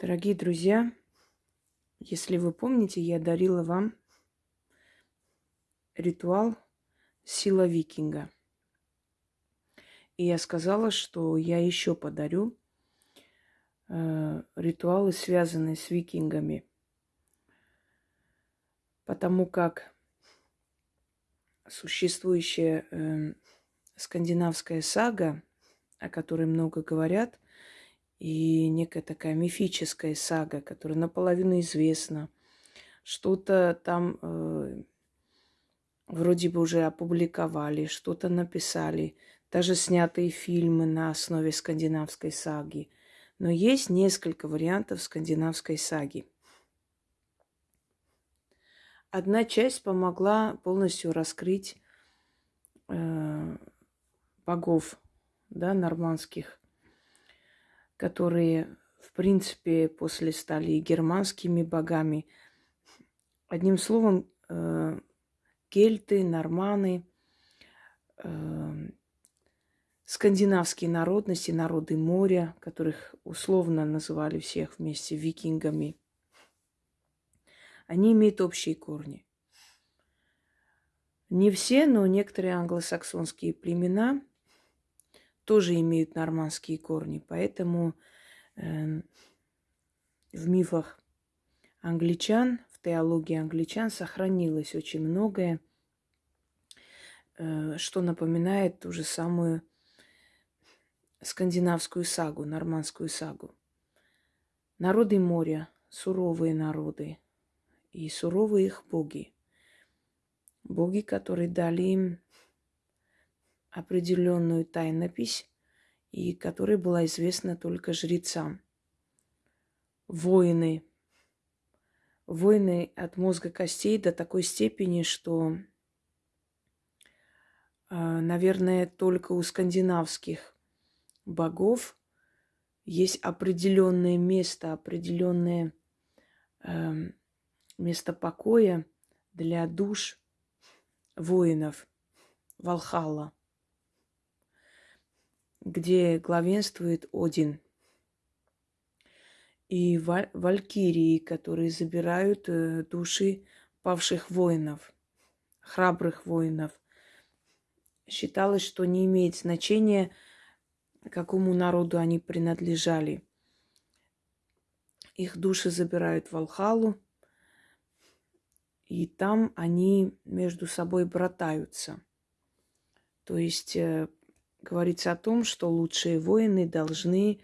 Дорогие друзья, если вы помните, я дарила вам ритуал «Сила викинга». И я сказала, что я еще подарю э, ритуалы, связанные с викингами. Потому как существующая э, скандинавская сага, о которой много говорят – и некая такая мифическая сага, которая наполовину известна. Что-то там э, вроде бы уже опубликовали, что-то написали, даже снятые фильмы на основе скандинавской саги. Но есть несколько вариантов скандинавской саги. Одна часть помогла полностью раскрыть э, богов, да, нормандских которые, в принципе, после стали германскими богами. Одним словом, э, кельты, норманы, э, скандинавские народности, народы моря, которых условно называли всех вместе викингами, они имеют общие корни. Не все, но некоторые англосаксонские племена тоже имеют нормандские корни. Поэтому э, в мифах англичан, в теологии англичан сохранилось очень многое, э, что напоминает ту же самую скандинавскую сагу, нормандскую сагу. Народы моря, суровые народы, и суровые их боги. Боги, которые дали им определенную тайнопись, и которая была известна только жрецам. Воины. Воины от мозга костей до такой степени, что, а, наверное, только у скандинавских богов есть определенное место, определенное э, место покоя для душ воинов Валхалла где главенствует Один. И валькирии, которые забирают э, души павших воинов, храбрых воинов. Считалось, что не имеет значения, какому народу они принадлежали. Их души забирают в Алхалу, и там они между собой братаются. То есть э, говорится о том, что лучшие воины должны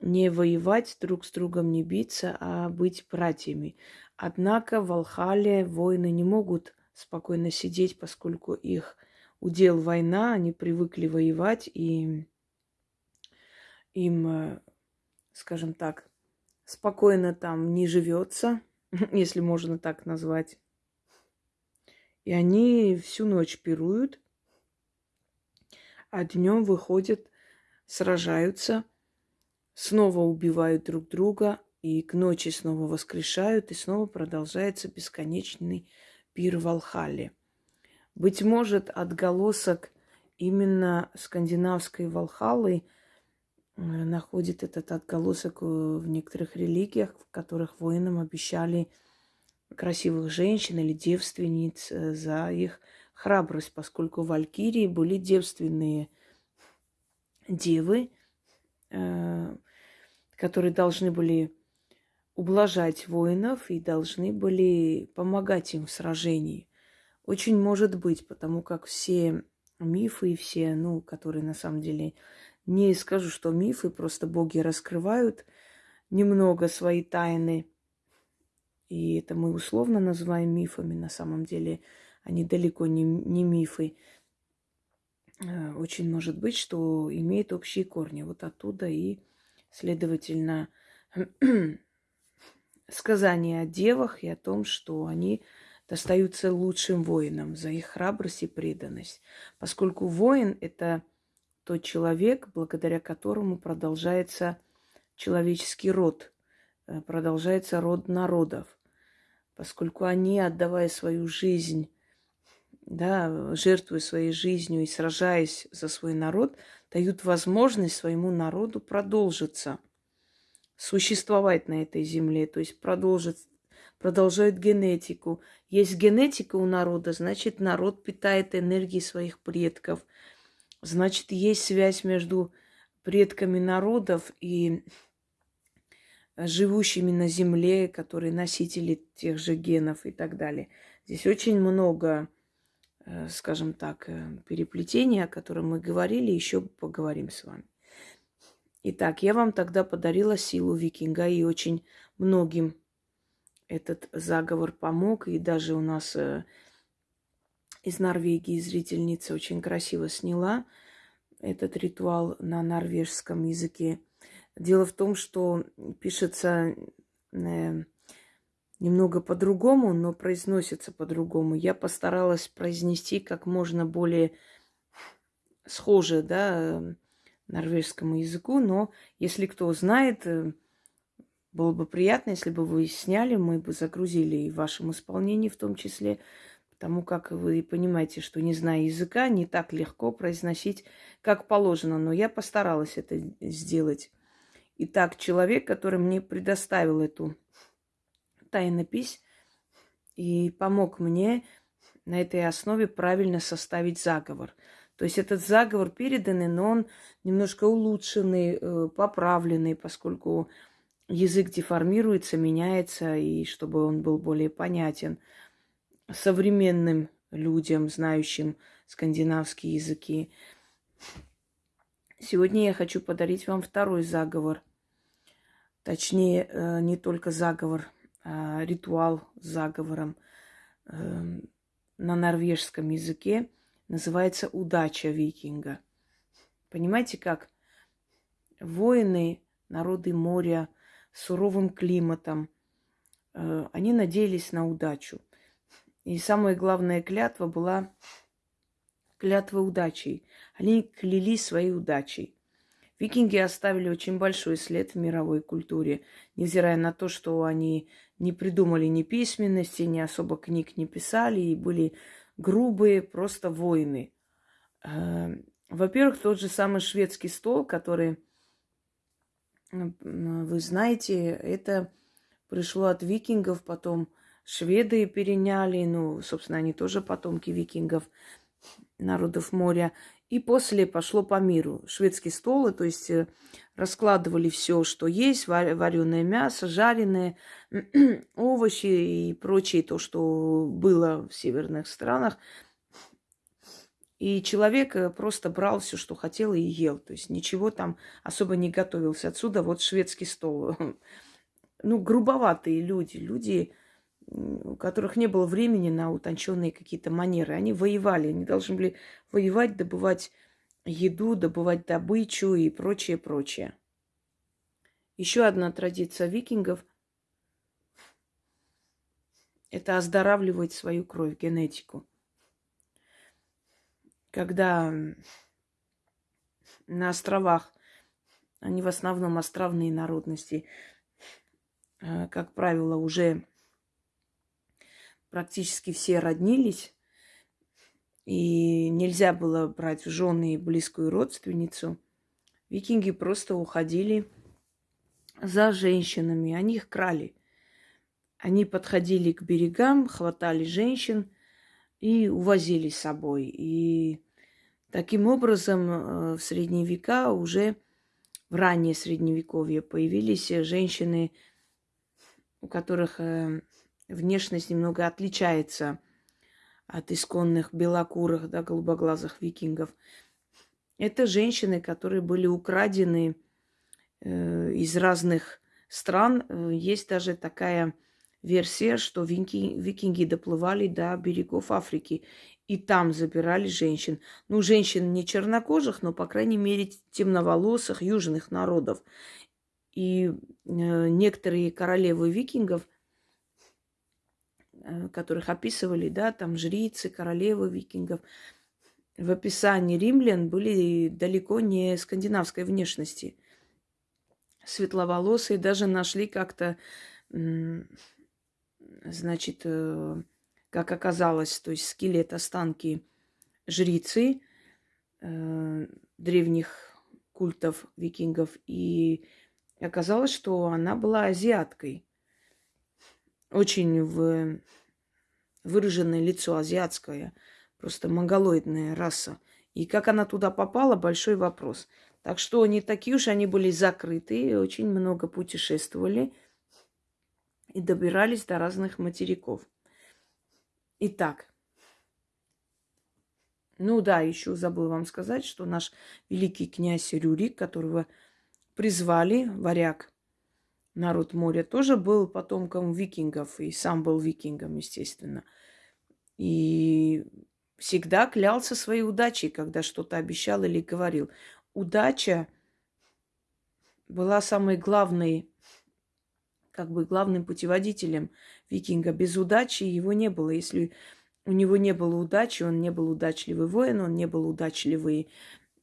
не воевать друг с другом, не биться, а быть братьями. Однако в Алхале воины не могут спокойно сидеть, поскольку их удел война, они привыкли воевать, и им, э, скажем так, спокойно там не живется, если можно так назвать. И они всю ночь пируют, а днем выходят, сражаются, снова убивают друг друга, и к ночи снова воскрешают, и снова продолжается бесконечный пир в Алхале. Быть может, отголосок именно скандинавской Валхалы э, находит этот отголосок э, в некоторых религиях, в которых воинам обещали красивых женщин или девственниц э, за их храбрость, поскольку валькирии были девственные девы, э, которые должны были ублажать воинов и должны были помогать им в сражении. Очень может быть, потому как все мифы и все, ну, которые на самом деле не скажу, что мифы, просто боги раскрывают немного свои тайны. И это мы условно называем мифами на самом деле – они далеко не, не мифы. Э, очень может быть, что имеет общие корни. Вот оттуда и, следовательно, сказания о девах и о том, что они достаются лучшим воинам за их храбрость и преданность. Поскольку воин – это тот человек, благодаря которому продолжается человеческий род, э, продолжается род народов. Поскольку они, отдавая свою жизнь да, жертвуя своей жизнью и сражаясь за свой народ, дают возможность своему народу продолжиться. существовать на этой земле, то есть продолжить, продолжают генетику. Есть генетика у народа, значит, народ питает энергией своих предков. Значит, есть связь между предками народов и живущими на Земле, которые носители тех же генов и так далее. Здесь очень много, скажем так, э, переплетений, о котором мы говорили, еще поговорим с вами. Итак, я вам тогда подарила силу викинга, и очень многим этот заговор помог. И даже у нас э, из Норвегии зрительница очень красиво сняла этот ритуал на норвежском языке. Дело в том, что пишется э, немного по-другому, но произносится по-другому. Я постаралась произнести как можно более схоже, да, норвежскому языку, но если кто знает, э, было бы приятно, если бы вы сняли, мы бы загрузили и в вашем исполнении в том числе, потому как вы понимаете, что не зная языка, не так легко произносить, как положено, но я постаралась это сделать. Итак, человек, который мне предоставил эту тайнопись и помог мне на этой основе правильно составить заговор. То есть этот заговор переданный, но он немножко улучшенный, э, поправленный, поскольку язык деформируется, меняется, и чтобы он был более понятен современным людям, знающим скандинавские языки. Сегодня я хочу подарить вам второй заговор – Точнее, э, не только заговор, ритуал с заговором эм, на норвежском языке называется «Удача викинга». Понимаете, как воины, народы моря, суровым климатом, э, они надеялись на удачу. И самая главная клятва была клятва удачей. Они клялись своей удачей. Викинги оставили очень большой след в мировой культуре, невзирая на то, что они не придумали ни письменности, ни особо книг не писали и были грубые просто воины. Эм, во-первых, тот же самый шведский стол, который, вы знаете, это пришло от викингов, потом шведы переняли, ну, собственно, они тоже потомки викингов, народов моря. И после пошло по миру. Шведский стол, то есть э, раскладывали все, что есть, вареное мясо, жареное, овощи и прочее, то, что было в северных странах. И человек э, просто брал все, что хотел, и ел. То есть ничего там особо не готовился. Отсюда вот шведский стол. Ну, грубоватые люди. Люди, у которых не было времени на утонченные какие-то манеры. Они воевали, они должны были воевать, добывать еду, добывать добычу и прочее, прочее. Еще одна традиция викингов – это оздоравливать свою кровь, генетику. Когда на островах, они в основном островные народности, э, как правило, уже практически все роднились, и нельзя было брать в жены близкую родственницу, викинги просто уходили за женщинами, они их крали. Они подходили к берегам, хватали женщин и увозили с собой. И таким образом э, в средние века уже в раннее средневековье появились женщины, у которых э, внешность немного отличается от исконных белокурых, да, голубоглазых викингов. Это женщины, которые были украдены э, из разных стран. Э, есть даже такая версия, что вики, викинги доплывали до берегов Африки и там забирали женщин. Ну, женщин не чернокожих, но, по крайней мере, темноволосых южных народов. И э, некоторые королевы викингов – которых описывали, да, там жрицы, королевы викингов, в описании римлян были далеко не скандинавской внешности. Светловолосые даже нашли как-то, значит, э, как оказалось, то есть скелет, останки жрицы э, древних культов викингов и оказалось, что она была азиаткой. Очень в... выраженное лицо азиатское, просто монголоидная раса. И как она туда попала, большой вопрос. Так что не такие уж они были закрытые, очень много путешествовали и добирались до разных материков. Итак, ну да, еще забыл вам сказать, что наш великий князь Рюрик, которого призвали, варяг, народ моря, тоже был потомком викингов, и сам был викингом, естественно. И всегда клялся своей удачей, когда что-то обещал или говорил. Удача была самой главной, как бы главным путеводителем викинга. Без удачи его не было. Если у него не было удачи, он не был удачливый воин, он не был удачливый,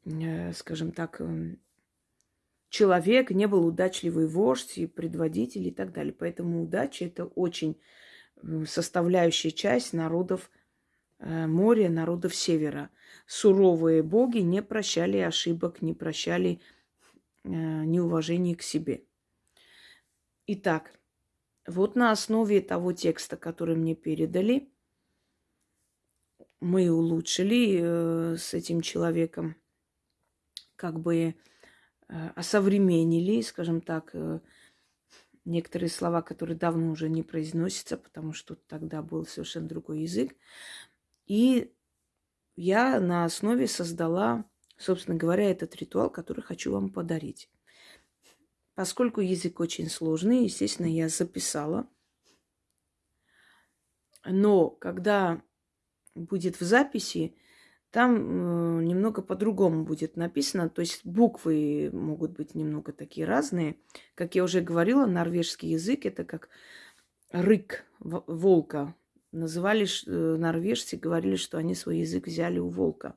э, скажем так, э, человек, не был удачливый вождь и предводитель и так далее. Поэтому удача – это очень э, составляющая часть народов моря, народов севера. Суровые боги не прощали ошибок, не прощали неуважения к себе. Итак, вот на основе того текста, который мне передали, мы улучшили э, с этим человеком, как бы э, осовременили, скажем так, э, некоторые слова, которые давно уже не произносятся, потому что тогда был совершенно другой язык. И я на основе создала, собственно говоря, этот ритуал, который хочу вам подарить. Поскольку язык очень сложный, естественно, я записала. Но когда будет в записи, там э, немного по-другому будет написано. То есть буквы могут быть немного такие разные. Как я уже говорила, норвежский язык это как рык волка. Называли э, норвежцы, говорили, что они свой язык взяли у волка.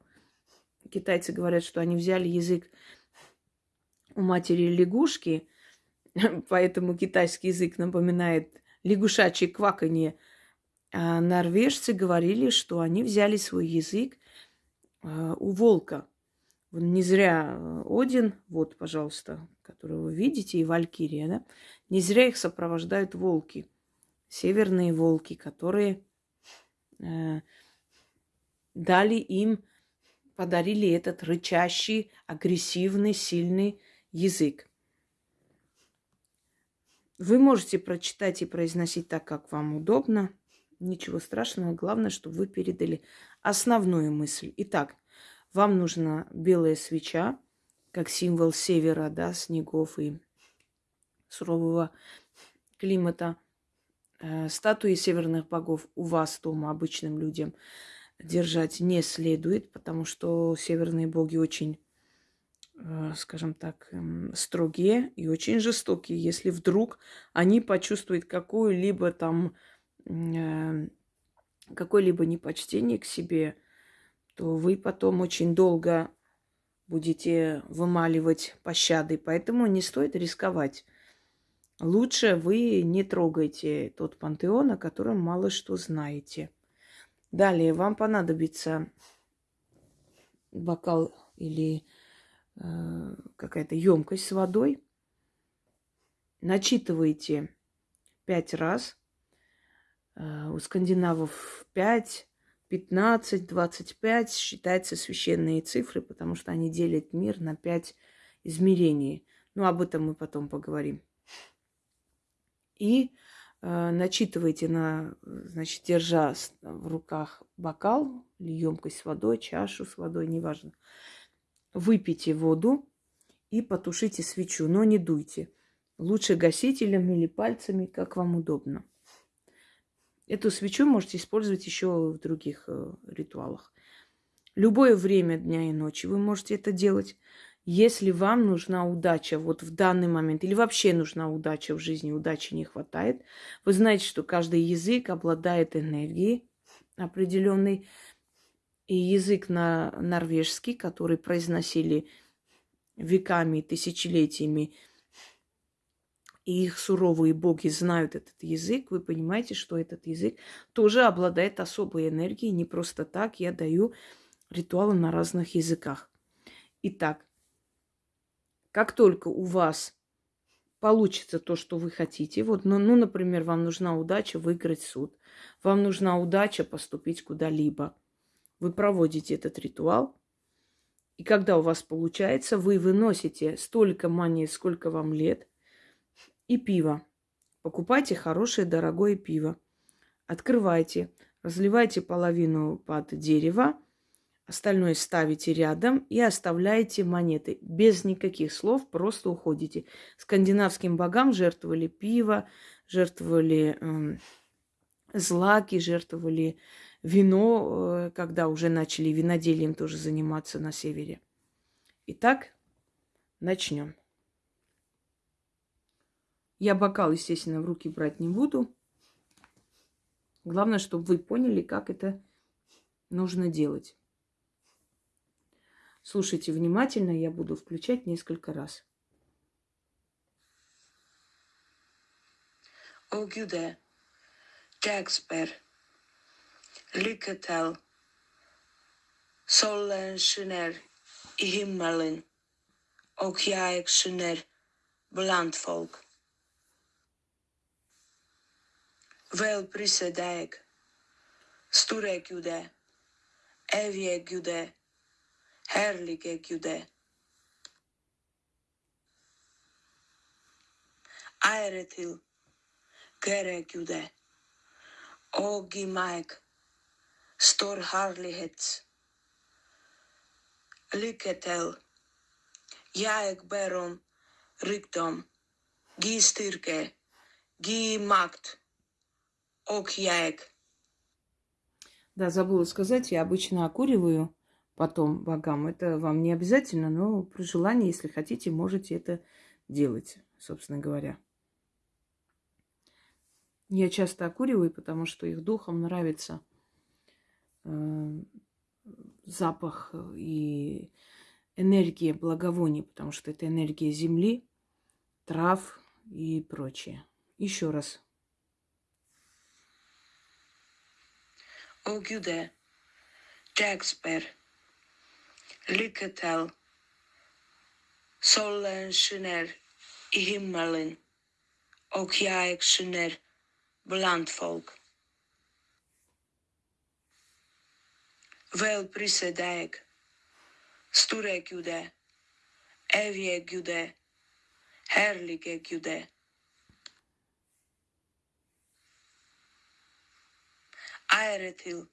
Китайцы говорят, что они взяли язык у матери лягушки, поэтому китайский язык напоминает лягушачье кваканье. А норвежцы говорили, что они взяли свой язык у волка. Не зря э, Один, вот, пожалуйста, которого вы видите, и Валькирия, да, не зря их сопровождают волки, северные волки, которые э, дали им, подарили этот рычащий, агрессивный, сильный язык. Вы можете прочитать и произносить так, как вам удобно. Ничего страшного. Главное, чтобы вы передали основную мысль. Итак, вам нужна белая свеча, как символ севера, да, снегов и сурового климата. Э, статуи северных богов у вас дома обычным людям держать не следует, потому что северные боги очень Э, скажем так, эм, строгие и очень жестокие. Если вдруг они почувствуют какое-либо там э, какое-либо непочтение к себе, то вы потом очень долго будете вымаливать пощады. Поэтому не стоит рисковать. Лучше вы не трогайте тот пантеон, о котором мало что знаете. Далее вам понадобится бокал или Э, какая-то емкость с водой. Начитываете пять раз. Э, у скандинавов пять, пятнадцать, двадцать пять считаются священные цифры, потому что они делят мир на пять измерений. Ну, об этом мы потом поговорим. И э, начитывайте на, значит, держа в руках бокал или емкость с водой, чашу с водой, неважно выпейте воду и потушите свечу, но не дуйте. Лучше гасителем или пальцами, как вам удобно. Эту свечу можете использовать еще в других э, ритуалах. Любое время дня и ночи вы можете это делать. Если вам нужна удача вот в данный момент, или вообще нужна удача в жизни, удачи не хватает, вы знаете, что каждый язык обладает энергией определенной, и язык на норвежский, который произносили веками, тысячелетиями, и их суровые боги знают этот язык, вы понимаете, что этот язык тоже обладает особой энергией. Не просто так я даю ритуалы на разных языках. Итак, как только у вас получится то, что вы хотите. Вот, ну, ну, например, вам нужна удача выиграть суд. Вам нужна удача поступить куда-либо. Вы проводите этот ритуал. И когда у вас получается, вы выносите столько монет, сколько вам лет, и пиво. Покупайте хорошее, дорогое пиво. Открывайте, разливайте половину под дерево, Остальное ставите рядом и оставляете монеты. Без никаких слов просто уходите. Скандинавским богам жертвовали пиво, жертвовали э, злаки, жертвовали вино, э, когда уже начали виноделием тоже заниматься на севере. Итак, начнем. Я бокал, естественно, в руки брать не буду. Главное, чтобы вы поняли, как это нужно делать. Слушайте внимательно, я буду включать несколько раз. Lycka till. Solen skiner i himmelen skiner bland Vēl prisedēg, sturek jude, eviek jude, herligek jude. Aeretil, gerek jude, ogimaik, stor harlihets, liketel, jaek berom, riktom, gi stirke, gi makt. Og jeg. Да, забыла сказать, я обычно окуриваю потом богам. Это вам не обязательно, но при желании, если хотите, можете это делать, собственно говоря. Я часто окуриваю, потому что их духам нравится э, запах и энергия благовоний, потому что это энергия земли, трав и прочее. Еще раз. Ågude, Jagsberg, lykke til. Solen skinner i himmelen, og jeg skinner blant folk. Vel prise deg, store Gude, evige Gude, herlige ayrıtıl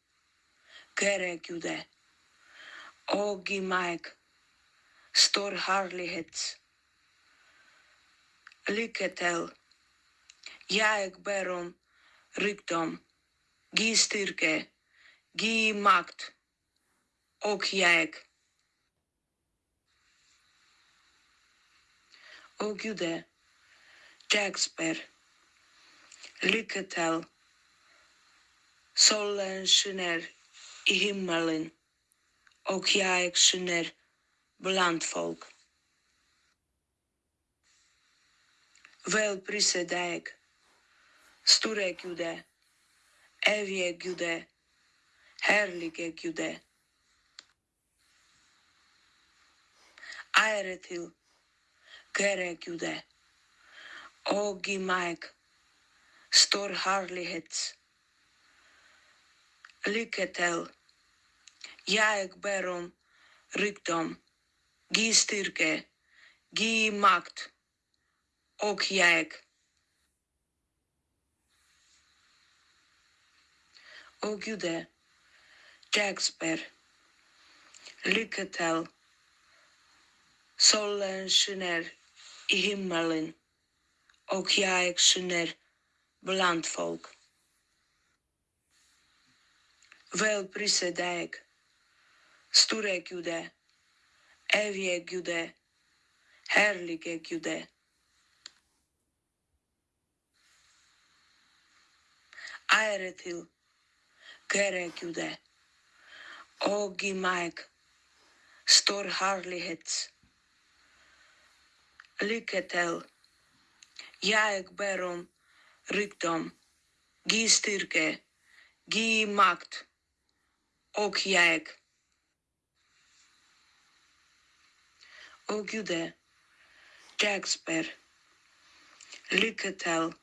gerekiyordu. O giymek stor harlihet lyketel jaeg berum rikdom gi styrke gi makt och jag O Gude, Jagsper, lykke til. solensjoner i himmelen och jag sjunger bland folk. Väl prisad jag, store Gude, evige Gude, härlige Gude. Ære til, kære Gude, og i meg stor herlighets Lycka till jag ber om rikdom, gi styrke, gi makt och jag. O Gude, Jagsper, lycka till. Solen skiner i himmelen och jag skiner bland folk vēl prisēdēk, sturēk judē, eviek judē, herligēk judē. Aeretil, kerek judē, ogimaik, stor harlihets, liketel, jaek berom, riktom, gī stirke, gī makt och jag. Och Gude, Jagsper, Lycka till.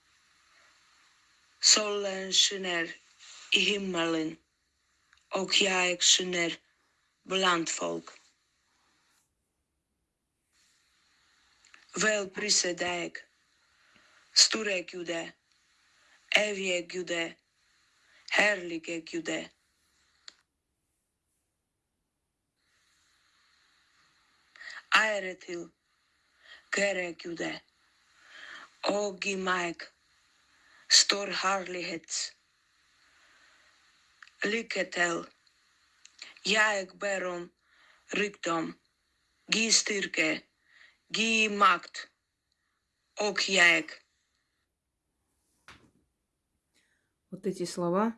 Solen skiner i himmelen och jag skiner bland folk. Välprise dig, store Gude, evige Gude, härlige Gude. I mig stor härlighet. Lycka till. Jag ber om rikdom, ge styrka, ge makt och jag. Вот эти слова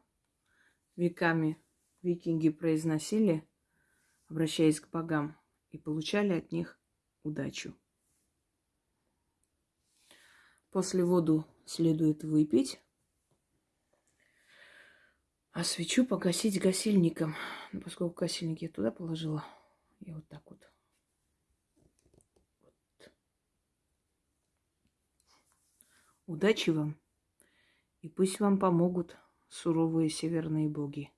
веками викинги произносили, обращаясь к богам, и получали от них удачу. После воду следует выпить, а свечу погасить гасильником. Ну, поскольку гасильник я туда положила, я вот так вот. вот. Удачи вам! И пусть вам помогут суровые северные боги.